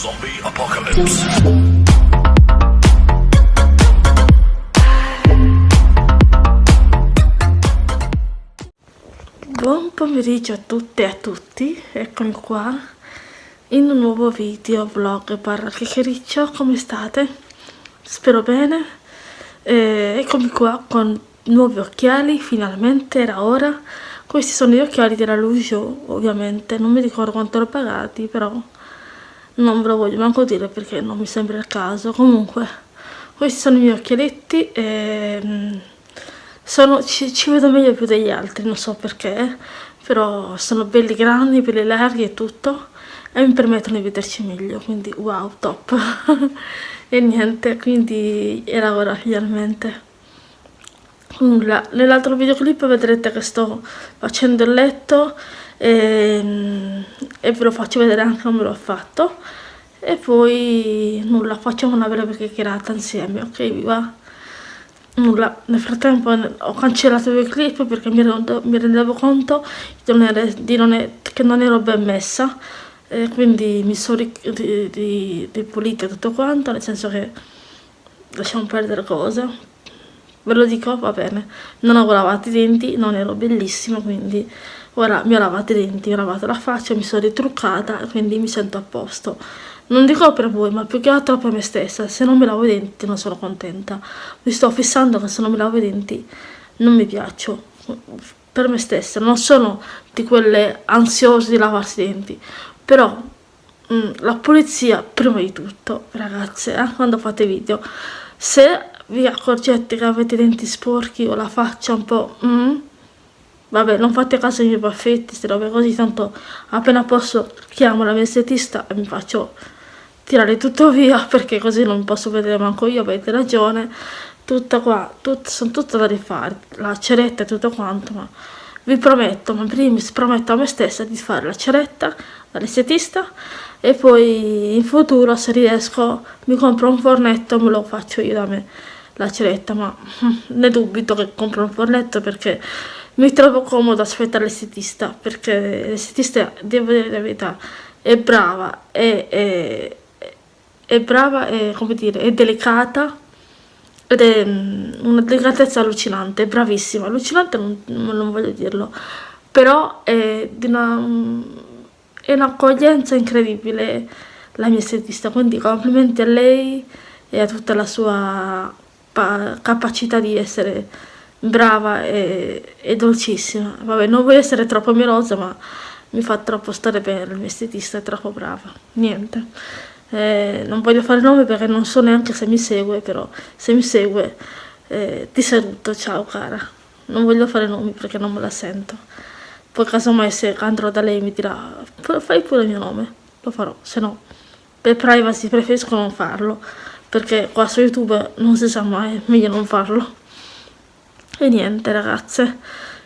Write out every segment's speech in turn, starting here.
Zombie Apocalypse. Buon pomeriggio a tutte e a tutti, eccomi qua in un nuovo video, vlog, parla chiacchiericcio, come state? Spero bene, eh, eccomi qua con nuovi occhiali, finalmente era ora, questi sono gli occhiali della Lujo ovviamente, non mi ricordo quanto l'ho pagati, però non ve lo voglio manco dire perché non mi sembra il caso, comunque questi sono i miei occhialetti e mm, sono, ci, ci, vedo meglio più degli altri, non so perché, però sono belli grandi, belli larghi e tutto, e mi permettono di vederci meglio, quindi wow, top. e niente, quindi era ora finalmente. Nell'altro videoclip vedrete che sto facendo il letto e, e ve lo faccio vedere anche come l'ho fatto. E poi nulla, facciamo una breve chiacchierata insieme, ok? Vi nulla, nel frattempo ho cancellato i clip perché mi rendevo, mi rendevo conto di non ero, di non è, che non ero ben messa e quindi mi sono ripulita tutto quanto, nel senso che lasciamo perdere cose, ve lo dico, va bene, non avevo lavato i denti, non ero bellissima, quindi ora mi ho lavato i denti, mi ho lavato la faccia, mi sono ritruccata, quindi mi sento a posto. Non dico per voi, ma più che altro per me stessa. Se non mi lavo i denti non sono contenta. Mi sto fissando che se non mi lavo i denti non mi piaccio. Per me stessa. Non sono di quelle ansiose di lavarsi i denti. Però mh, mm, la pulizia prima di tutto, ragazze, eh, quando fate video. Se vi accorgete che avete i denti sporchi o la faccia un po'... Mm, vabbè, non fate caso ai miei baffetti, queste robe così, tanto appena posso chiamo la mia estetista e mi faccio tirare tutto via perché così non posso vedere manco io, avete ragione, tutta qua, tut, sono tutte da rifare, la ceretta e tutto quanto, ma vi prometto, ma primis prometto a me stessa di fare la ceretta dall'estetista e poi in futuro se riesco mi compro un fornetto e me lo faccio io da me la ceretta, ma ne dubito che compro un fornetto perché mi trovo comodo aspettare l'estetista perché l'estetista, devo dire la verità, è brava, è, è, è brava e, come dire, è delicata ed è mm, una delicatezza allucinante, bravissima, allucinante non, non voglio dirlo, però è di una, mm, è un'accoglienza incredibile la mia estetista, quindi complimenti a lei e a tutta la sua capacità di essere brava e, e dolcissima. Vabbè, non voglio essere troppo mielosa, ma mi fa troppo stare bene, la mia estetista è troppo brava. Niente eh, non voglio fare nome perché non so neanche se mi segue, però se mi segue eh, ti saluto, ciao cara. Non voglio fare nomi perché non me la sento. Poi casomai se andrò da lei mi dirà fai pure il mio nome, lo farò, se no per privacy preferisco non farlo, perché qua su YouTube non si sa mai, meglio non farlo. E niente ragazze.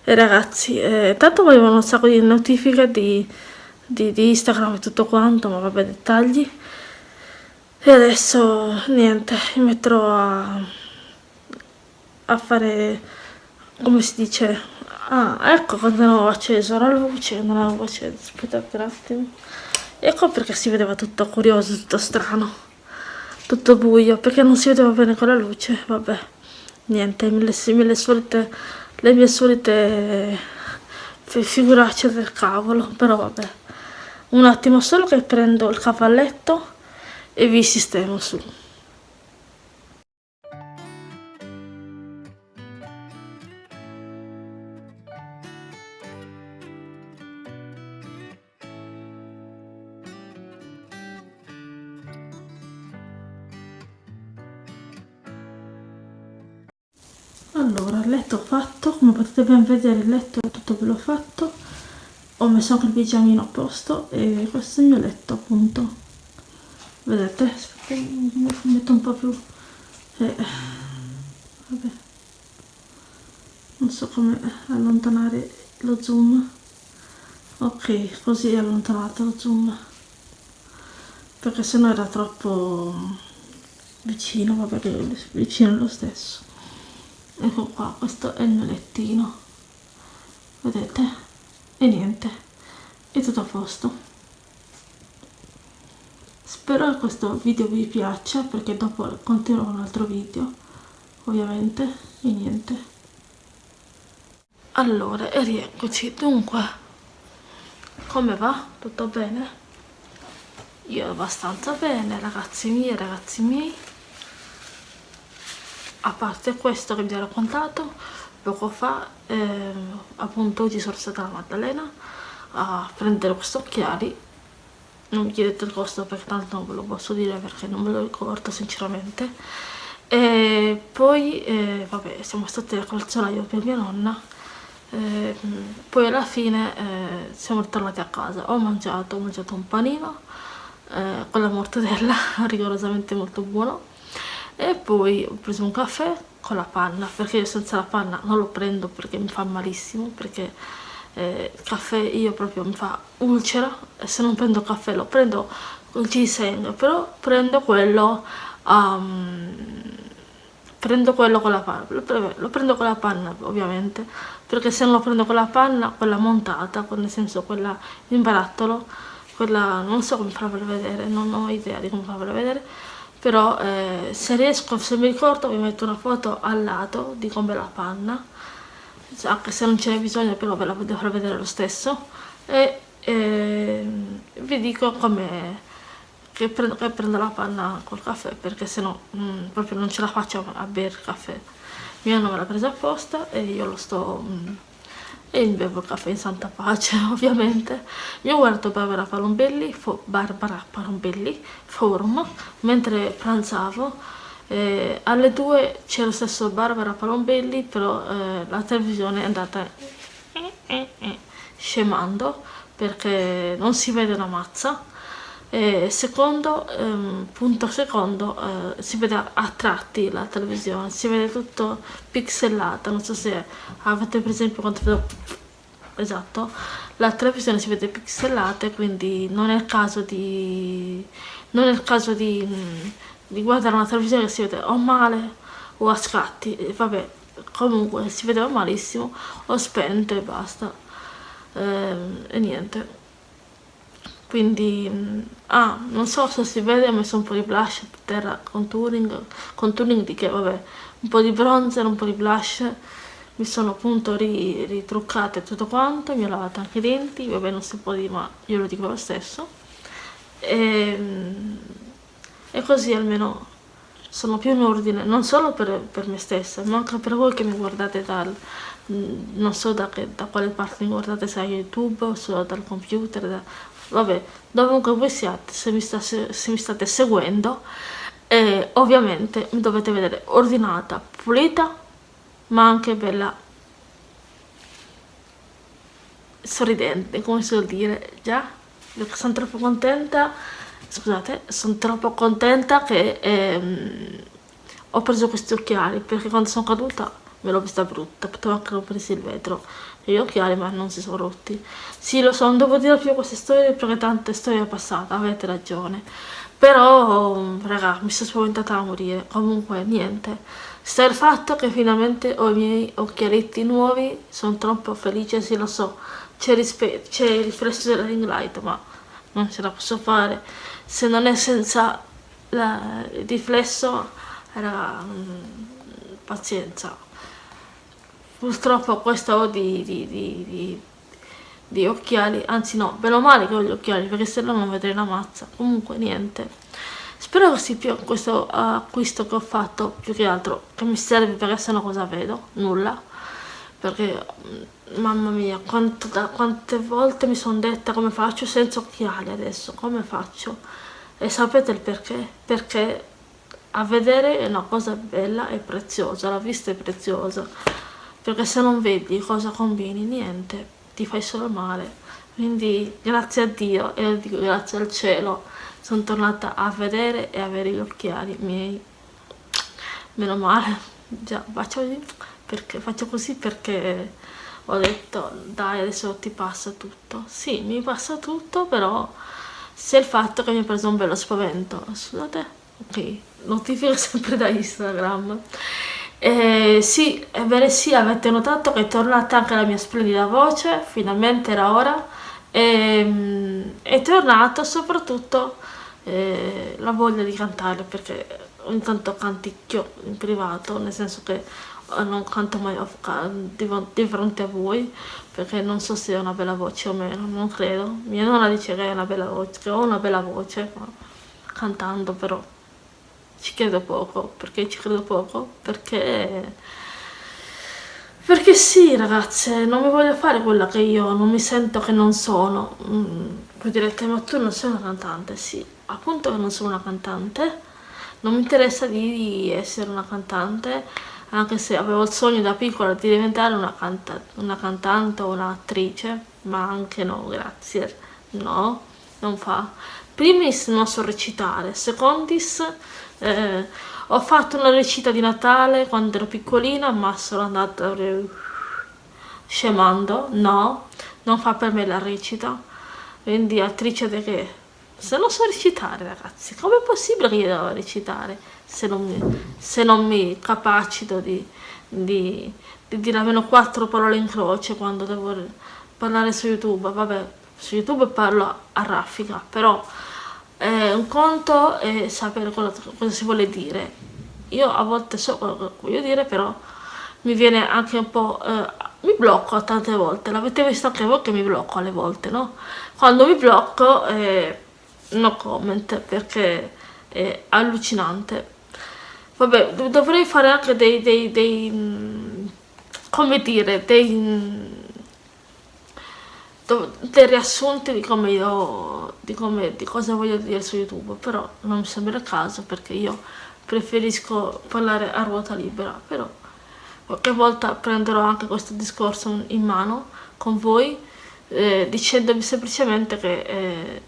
E ragazzi, eh, tanto volevano un sacco di notifiche di, di, di Instagram e tutto quanto, ma vabbè dettagli. E adesso niente mi metterò a, a fare come si dice? Ah ecco quando avevo acceso la luce non avevo acceso. Aspettate un attimo. Ecco perché si vedeva tutto curioso tutto strano tutto buio perché non si vedeva bene con la luce vabbè niente mille, mille solite le mie solite figuracce del cavolo però vabbè un attimo solo che prendo il cavalletto e vi sistemo su. Ben vedere il letto è tutto bello fatto, ho messo anche il pigiamino a posto e questo è il mio letto appunto. Vedete? Aspetta metto un po' più eh, vabbè. Non so come allontanare lo zoom. Ok così è allontanato lo zoom. Perché sennò era troppo vicino vabbè vicino lo stesso ecco qua questo è il mio lettino. Vedete? E niente. È tutto a posto. Spero che questo video vi piaccia perché dopo continuerò un altro video ovviamente e niente. Allora e rieccoci. Dunque come va? tutto bene? io abbastanza bene ragazzi miei ragazzi miei a parte questo che vi ho raccontato poco fa eh, appunto oggi sono stata alla Maddalena a prendere questi occhiali. Non mi chiedete il costo perché tanto non ve lo posso dire perché non me lo ricordo sinceramente. E poi eh, vabbè siamo stati al calzolaio per mia nonna. Eh, poi alla fine eh, siamo tornati a casa. Ho mangiato, ho mangiato un panino eh, con la mortadella rigorosamente molto buono e poi ho preso un caffè con la panna perché io senza la panna non lo prendo perché mi fa malissimo perché eh, il caffè io proprio mi fa ulcera e se non prendo caffè lo prendo con ginseng però prendo quello um, prendo quello con la panna lo, prendo con la panna ovviamente perché se non lo prendo con la panna quella montata nel senso quella in barattolo quella non so come farvela vedere non ho idea di come farvela vedere però eh, se riesco, se mi ricordo vi metto una foto al lato di come la panna. Anche se non ce n'è bisogno però ve la devo far vedere lo stesso. E eh, vi dico come che prendo, che prendo la panna col caffè perché se no mm, proprio non ce la faccio a bere caffè. Mia nonna me l'ha presa apposta e io lo sto mm, e mi bevo il caffè in santa pace ovviamente. Mi ho guardato Barbara Palombelli, Barbara Palombelli Forum mentre pranzavo eh, alle due c'era lo stesso Barbara Palombelli però eh, la televisione è andata eh, eh, eh, scemando perché non si vede una mazza e secondo, ehm, punto secondo, eh, si vede a tratti la televisione, si vede tutto pixelata, non so se avete per esempio quando vedo, esatto, la televisione si vede pixelata quindi non è il caso di, non è il caso di, di guardare una televisione che si vede o male o a scatti, e vabbè, comunque si vedeva malissimo, ho spento e basta, eh, e niente quindi mm, ah, non so se si vede ho messo un po' di blush terra contouring contouring di che vabbè un po' di bronzer un po' di blush. Mi sono appunto ri, ritruccate tutto quanto mi ho lavato anche i denti vabbè non si può dire ma io lo dico lo stesso. E, mm, e così almeno sono più in ordine non solo per, per, me stessa ma anche per voi che mi guardate dal mm, non so da, che, da quale parte mi guardate se a youtube o solo dal computer da, vabbè dovunque voi siate se mi, sta, se, mi state seguendo eh, ovviamente mi dovete vedere ordinata pulita ma anche bella sorridente come si vuol dire già? Sono troppo contenta scusate sono troppo contenta che ehm, ho preso questi occhiali perché quando sono caduta me l'ho vista brutta potevo anche rompersi il vetro gli occhiali ma non si sono rotti. Sì lo so non devo dire più queste storie perché tante storie passate avete ragione. Però raga mi sono spaventata a morire. Comunque niente. Sta il fatto che finalmente ho i miei occhialetti nuovi sono troppo felice sì lo so. C'è il riflesso della ring light ma non ce la posso fare. Se non è senza la, il riflesso era mm, pazienza purtroppo questo ho di, di, di, di, occhiali anzi no, meno male che ho gli occhiali perché se no non vedrei la mazza. Comunque niente. Spero che sia più questo acquisto che ho fatto più che altro che mi serve perché se no cosa vedo? nulla. Perché mm, mamma mia quanto, da, quante volte mi sono detta come faccio senza occhiali adesso come faccio? E sapete il perché? perché a vedere è una cosa bella e preziosa la vista è preziosa perché se non vedi cosa combini niente ti fai solo male. Quindi grazie a Dio e dico grazie al cielo sono tornata a vedere e avere gli occhiali miei. Meno male. Già faccio, perché, faccio così perché ho detto dai adesso ti passa tutto. Sì mi passa tutto però c'è il fatto che mi ha preso un bello spavento. Scusate. Ok notifica sempre da Instagram eh, sì, ebbene sì, avete notato che è tornata anche la mia splendida voce, finalmente era ora. E, ehm, è tornato soprattutto eh, la voglia di cantare perché ogni tanto canticchio in privato, nel senso che eh, non canto mai di fronte a voi perché non so se ho una bella voce o meno, non credo. Mia nonna dice che, una bella voce, che ho una bella voce cantando però ci credo poco, perché ci credo poco? Perché perché sì ragazze, non mi voglio fare quella che io non mi sento che non sono. Mm, direte, ma tu non sei una cantante? Sì, appunto che non sono una cantante. Non mi interessa di essere una cantante, anche se avevo il sogno da piccola di diventare una, canta una cantante o un'attrice, ma anche no, grazie. No, non fa. Primis non so recitare, secondis... Eh, ho fatto una recita di Natale quando ero piccolina ma sono andata scemando. No non fa per me la recita. Quindi attrice di che? Se non so recitare ragazzi com'è possibile che io devo recitare se non mi, se non mi capacito di, di, di dire almeno quattro parole in croce quando devo parlare su youtube? Vabbè su youtube parlo a raffica però eh, un conto è sapere cosa, cosa, si vuole dire. Io a volte so che voglio dire però mi viene anche un po' eh, mi blocco tante volte. L'avete visto anche voi che mi blocco alle volte no? Quando mi blocco eh, no comment perché è allucinante. Vabbè dovrei fare anche dei, dei, dei mm, come dire dei dei riassunti di come io di, come, di cosa voglio dire su youtube però non mi sembra il caso perché io preferisco parlare a ruota libera però qualche volta prenderò anche questo discorso in mano con voi eh, dicendovi semplicemente che eh,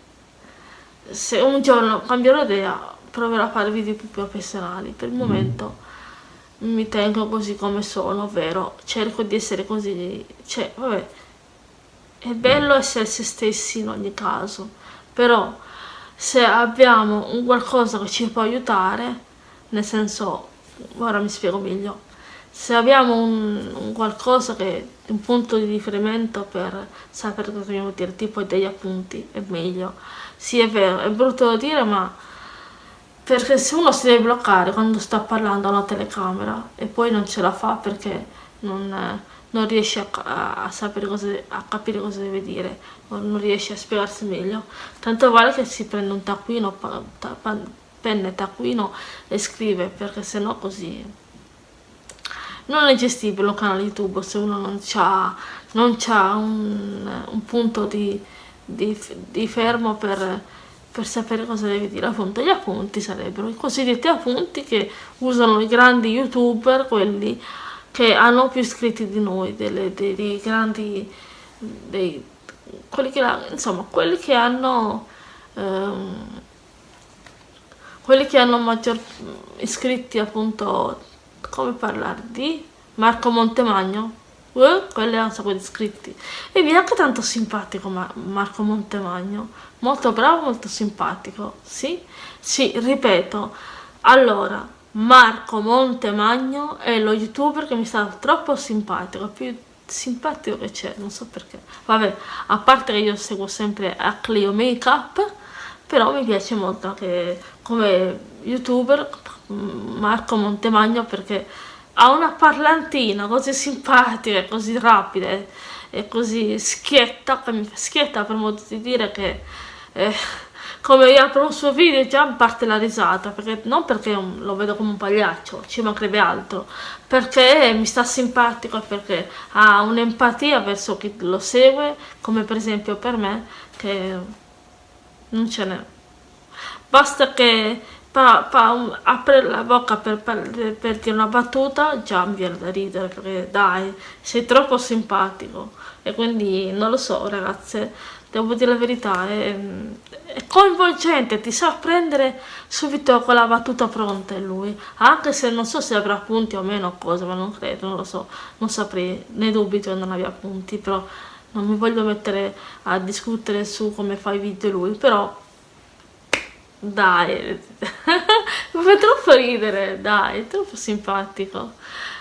se un giorno cambierò idea proverò a fare video più professionali per il mm. momento mi tengo così come sono ovvero cerco di essere così cioè vabbè è bello essere se stessi in ogni caso, però se abbiamo un qualcosa che ci può aiutare, nel senso, ora mi spiego meglio, se abbiamo un, un qualcosa che un punto di riferimento per sapere cosa dobbiamo dire, tipo degli appunti, è meglio. Sì, è vero, è brutto da dire, ma perché se uno si deve bloccare quando sta parlando a una telecamera e poi non ce la fa perché non non riesce a, a, sapere cosa, a capire cosa deve dire, o non riesce a spiegarsi meglio. Tanto vale che si prende un taccuino, pa, ta, pa, penna taccuino e scrive, perché sennò così non è gestibile un canale YouTube se uno non ha un, un, punto di, di, di fermo per, per, sapere cosa deve dire appunto gli appunti sarebbero i cosiddetti appunti che usano i grandi youtuber quelli che hanno più iscritti di noi, delle, dei, dei grandi, dei, quelli che, insomma, quelli che hanno, ehm, quelli che hanno maggior iscritti appunto, come parlare di Marco Montemagno, uh, quelli hanno un sacco di iscritti, e mi è anche tanto simpatico Marco Montemagno, molto bravo, molto simpatico, sì? Sì, ripeto, allora, Marco Montemagno è lo youtuber che mi sta troppo simpatico, più simpatico che c'è, non so perché. Vabbè, a parte che io seguo sempre a Clio Makeup, però mi piace molto anche come youtuber Marco Montemagno perché ha una parlantina così simpatica, così rapida e così schietta, schietta per modo di dire che... Eh, come io apro un suo video già parte la risata, perché, non perché lo vedo come un pagliaccio, ci mancherebbe altro, perché mi sta simpatico, perché ha un'empatia verso chi lo segue, come per esempio per me, che non ce n'è. Basta che pa, pa, apre la bocca per, per, per, dire una battuta, già mi viene da ridere, perché dai, sei troppo simpatico. E quindi non lo so ragazze, devo dire la verità, è, è coinvolgente, ti sa prendere subito con la battuta pronta lui, anche se non so se avrà punti o meno cosa, ma non credo, non lo so, non saprei, ne dubito non abbia punti, però non mi voglio mettere a discutere su come fa i video lui, però dai, mi fa troppo ridere, dai, è troppo simpatico.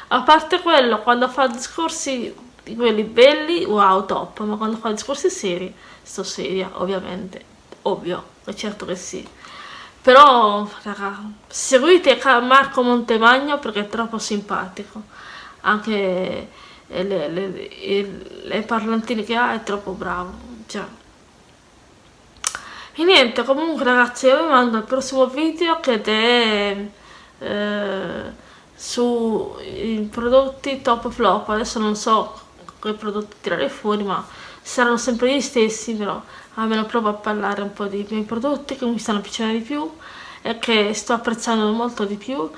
A parte quello, quando fa discorsi di quelli belli, wow, top, ma quando fa discorsi seri sto seria, ovviamente, ovvio, è certo che sì. però raga seguite Marco Montemagno perché è troppo simpatico anche le, le, le, le parlantine che ha è troppo bravo cioè. e niente comunque ragazzi io vi mando il prossimo video che è eh, sui prodotti top flop adesso non so quei prodotti tirare fuori ma saranno sempre gli stessi però almeno provo a parlare un po' dei miei prodotti che mi stanno piacendo di più e che sto apprezzando molto di più.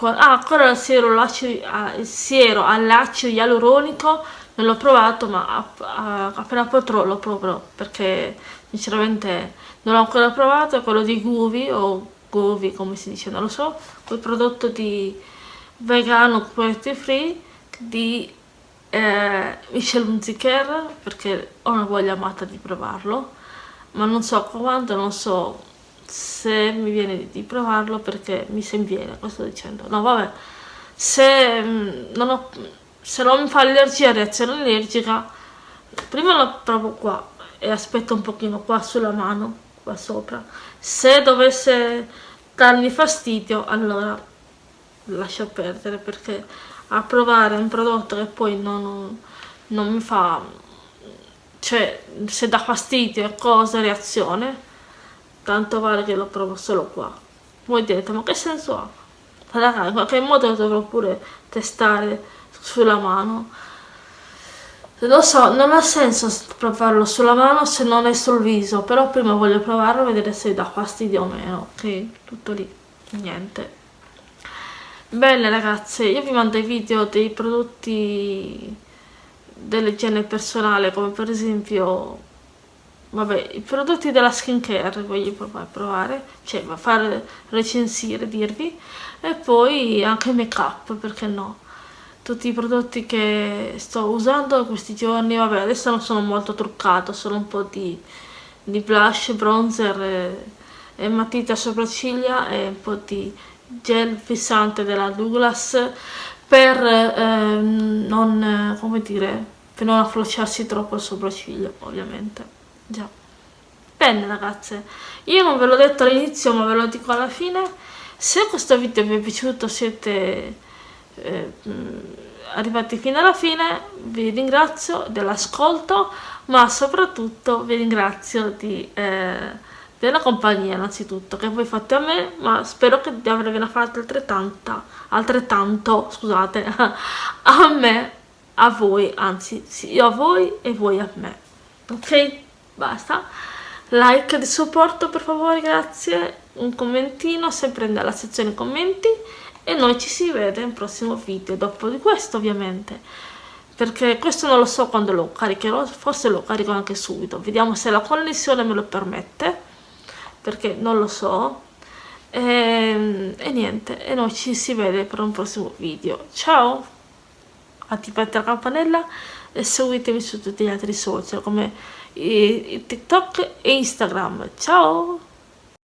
Ah ancora il siero, ah, il siero all'acido ialuronico non l'ho provato ma appena potrò lo proverò perché sinceramente non l'ho ancora provato è quello di Guvi o Guvi come si dice non lo so quel prodotto di vegano cruelty free di eh, Michel Hunziker perché ho una voglia matta di provarlo ma non so quando, non so se mi viene di provarlo perché mi se viene, questo dicendo. No vabbè se mm, non, ho, se non mi fa allergia, reazione allergica prima lo provo qua e aspetto un pochino qua sulla mano qua sopra. Se dovesse darmi fastidio allora lascio perdere perché a provare un prodotto che poi non, non mi fa cioè se dà fastidio e cosa reazione tanto vale che lo provo solo qua voi direte ma che senso ha raga in qualche modo dovrò pure testare sulla mano lo so, non ha senso provarlo sulla mano se non è sul viso, però prima voglio provarlo e vedere se dà fastidio o meno, ok? Tutto lì, niente. Bene ragazze, io vi mando i video dei prodotti dell'igiene personale come per esempio vabbè, i prodotti della skincare voglio provare, cioè fare recensire, dirvi e poi anche make up, perché no? Tutti i prodotti che sto usando questi giorni, vabbè adesso non sono molto truccato, solo un po' di, di blush, bronzer e, e matita sopracciglia e un po' di gel fissante della Douglas per eh, non, come dire, per non afflosciarsi troppo il sopracciglio ovviamente. Già. Bene ragazze. Io non ve l'ho detto all'inizio ma ve lo dico alla fine. Se questo video vi è piaciuto siete eh, arrivati fino alla fine. Vi ringrazio dell'ascolto ma soprattutto vi ringrazio di eh, della compagnia innanzitutto che voi fate a me ma spero che di avervene fatto altrettanto altrettanto scusate a me a voi anzi sì, io a voi e voi a me. Ok? Basta. Like di supporto per favore grazie. Un commentino sempre nella sezione commenti. E noi ci si vede nel prossimo video dopo di questo ovviamente. Perché questo non lo so quando lo caricherò forse lo carico anche subito. Vediamo se la connessione me lo permette perché non lo so. E, ehm, e niente e noi ci si vede per un prossimo video. Ciao! Attivate la campanella e seguitemi su tutti gli altri social come tiktok e instagram. Ciao